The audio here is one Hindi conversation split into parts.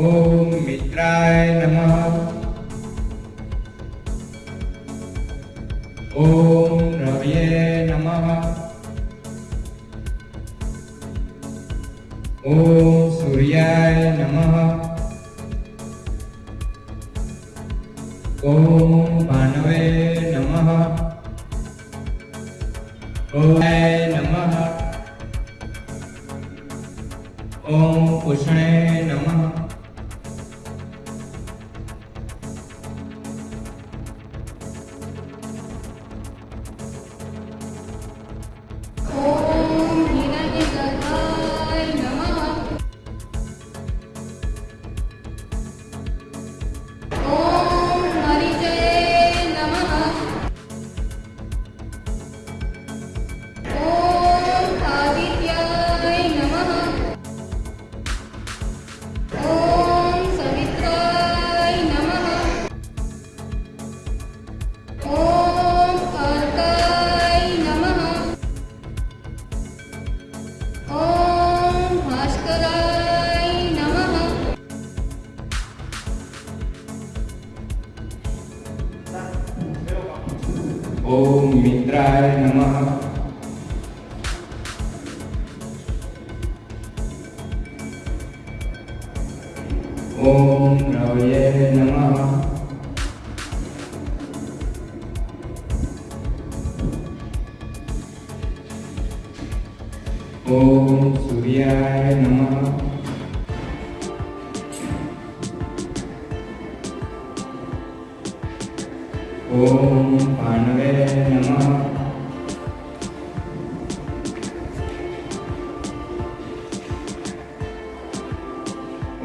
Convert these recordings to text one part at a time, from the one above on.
ॐ मित्राय नमः। ॐ रवये नमः। ॐ सूर्याय नमः। ॐ भानवे नमः। ॐ नमः। ॐ पुष्णे नमः। मित्राय नमः। ॐ रवये नमः। सूर्याय नमः। ॐ भानवे नमः।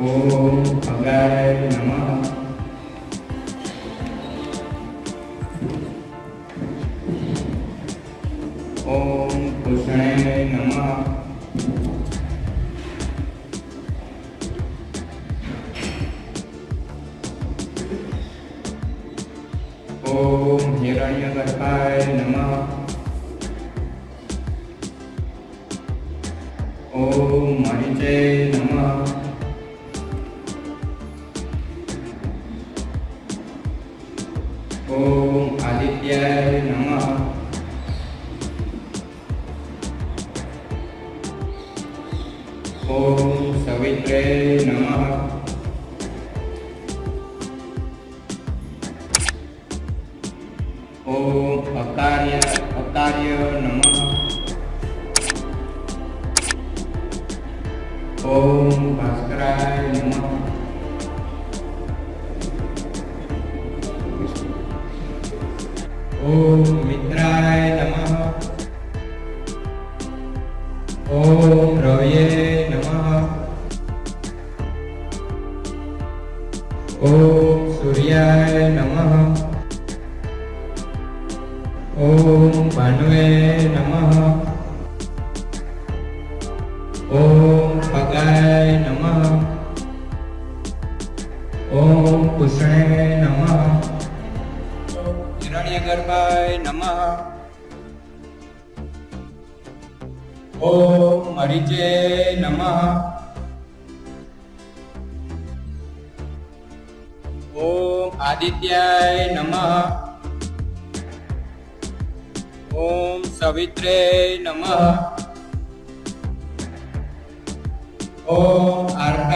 ॐ खगाय नमः। ॐ कृष्णे नमः। ॐ हिरण्यगर्भाय नमः ॐ मणिजे नमः ॐ आदित्याय नमः ॐ सवित्रे नमः ॐ अकार्य अकार्य नमः। ॐ भास्कराय नमः। ॐ मित्राय नमः। ॐ रवये नमः। ॐ सूर्याय नमः ॐ भानुवे नमः। ॐ खगाय नमः। ॐ पुष्णे नमः। हिरण्यगर्भाय नमः। ॐ मरीचे नमः। ॐ आदित्याय नमः। ॐ सवित्रे नमः। ओम अर्क